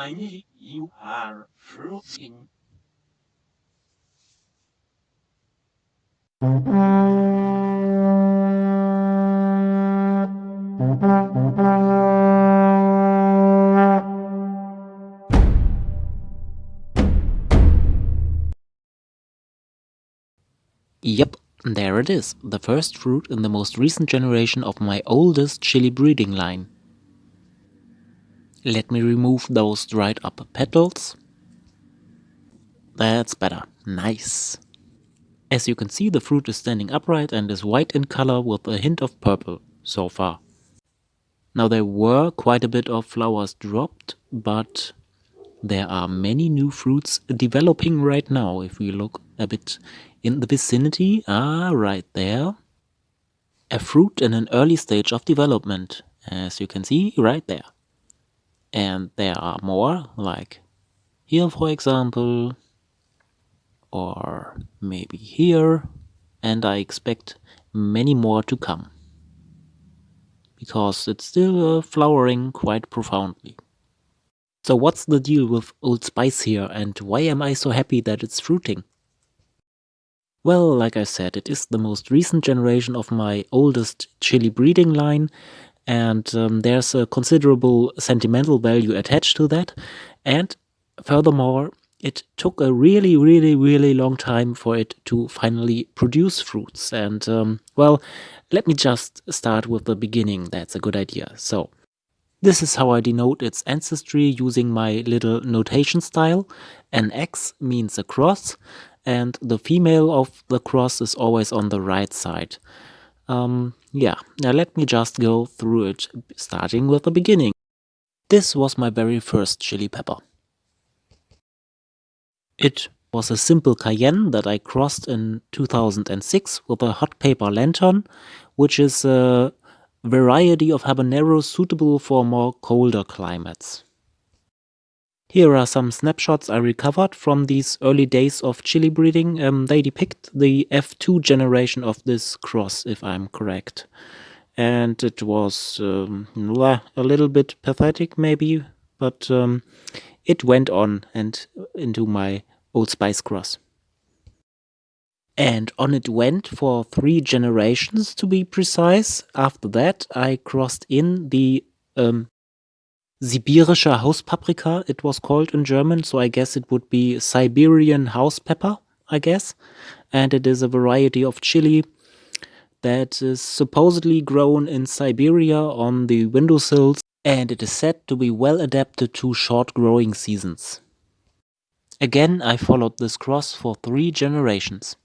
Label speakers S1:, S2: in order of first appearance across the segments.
S1: Honey, you are fruiting.
S2: Yep, there it is, the first fruit in the most recent generation of my oldest chili breeding line. Let me remove those dried up petals. That's better. Nice. As you can see, the fruit is standing upright and is white in color with a hint of purple so far. Now there were quite a bit of flowers dropped, but there are many new fruits developing right now. If we look a bit in the vicinity, ah, right there. A fruit in an early stage of development, as you can see right there. And there are more, like here for example, or maybe here, and I expect many more to come. Because it's still uh, flowering quite profoundly. So what's the deal with Old Spice here and why am I so happy that it's fruiting? Well, like I said, it is the most recent generation of my oldest chili breeding line and um, there's a considerable sentimental value attached to that and furthermore it took a really, really, really long time for it to finally produce fruits. And, um, well, let me just start with the beginning. That's a good idea. So, this is how I denote its ancestry using my little notation style. An X means a cross, and the female of the cross is always on the right side. Um, yeah, now let me just go through it, starting with the beginning. This was my very first chili pepper. It was a simple cayenne that I crossed in 2006 with a hot paper lantern, which is a variety of habanero suitable for more colder climates. Here are some snapshots I recovered from these early days of chili breeding. Um, they depict the F2 generation of this cross, if I'm correct. And it was um, a little bit pathetic, maybe, but um, it went on and into my Old Spice cross. And on it went for three generations to be precise. After that I crossed in the um, Sibirische Hauspaprika, it was called in German, so I guess it would be Siberian house pepper, I guess. And it is a variety of chili that is supposedly grown in Siberia on the windowsills and it is said to be well adapted to short growing seasons. Again, I followed this cross for three generations.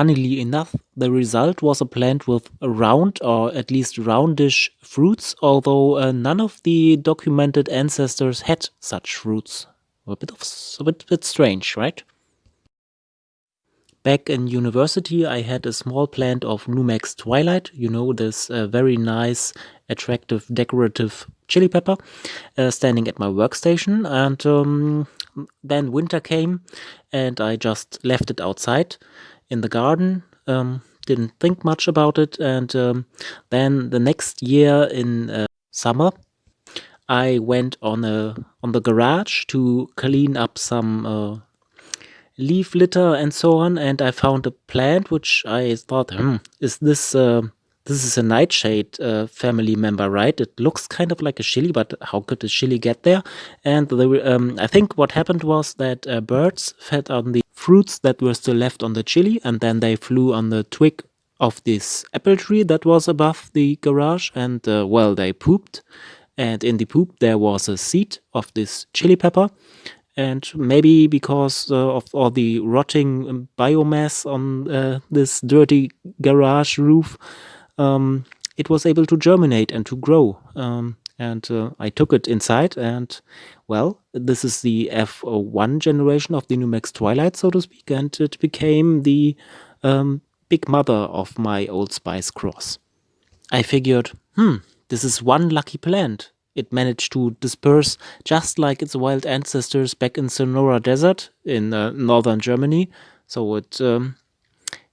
S2: Funnily enough, the result was a plant with round or at least roundish fruits, although uh, none of the documented ancestors had such fruits. A bit of a bit, bit strange, right? Back in university, I had a small plant of Numex Twilight, you know, this uh, very nice, attractive, decorative chili pepper, uh, standing at my workstation. And um, then winter came and I just left it outside in the garden. Um, didn't think much about it. And um, then the next year in uh, summer, I went on a on the garage to clean up some uh, leaf litter and so on, and I found a plant which I thought, hmm, is this uh, this is a nightshade uh, family member, right? It looks kind of like a chili, but how could a chili get there? And the, um, I think what happened was that uh, birds fed on the fruits that were still left on the chili, and then they flew on the twig of this apple tree that was above the garage, and uh, well, they pooped. And in the poop, there was a seed of this chili pepper and maybe because uh, of all the rotting um, biomass on uh, this dirty garage roof, um, it was able to germinate and to grow. Um, and uh, I took it inside and, well, this is the F1 generation of the Numex Twilight, so to speak, and it became the um, big mother of my Old Spice cross. I figured, hmm, this is one lucky plant it managed to disperse just like its wild ancestors back in Sonora Desert in uh, northern Germany. So it um,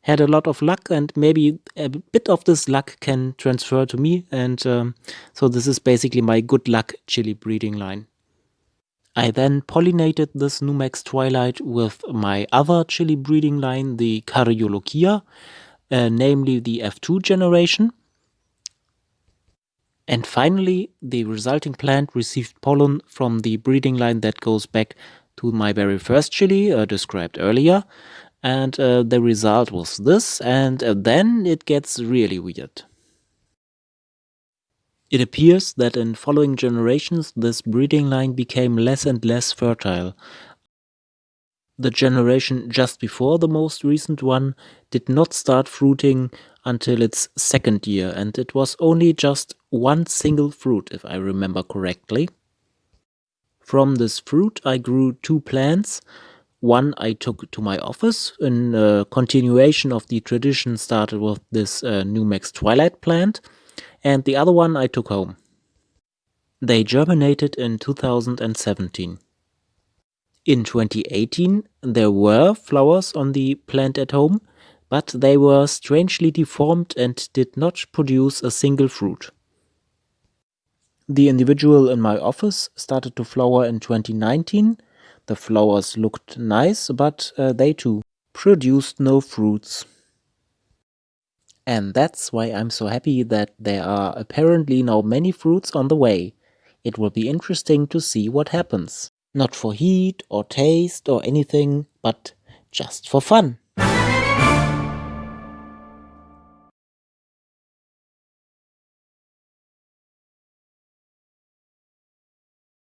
S2: had a lot of luck, and maybe a bit of this luck can transfer to me. And um, so this is basically my good luck chili breeding line. I then pollinated this Numex Twilight with my other chili breeding line, the Caryolochia, uh, namely the F2 generation. And finally, the resulting plant received pollen from the breeding line that goes back to my very first chili uh, described earlier. And uh, the result was this, and uh, then it gets really weird. It appears that in following generations this breeding line became less and less fertile. The generation just before the most recent one did not start fruiting until its second year, and it was only just one single fruit, if I remember correctly. From this fruit I grew two plants. One I took to my office in a continuation of the tradition started with this uh, Numex Twilight plant, and the other one I took home. They germinated in 2017. In 2018 there were flowers on the plant at home, but they were strangely deformed and did not produce a single fruit. The individual in my office started to flower in 2019. The flowers looked nice, but uh, they too produced no fruits. And that's why I'm so happy that there are apparently now many fruits on the way. It will be interesting to see what happens. Not for heat or taste or anything, but just for fun.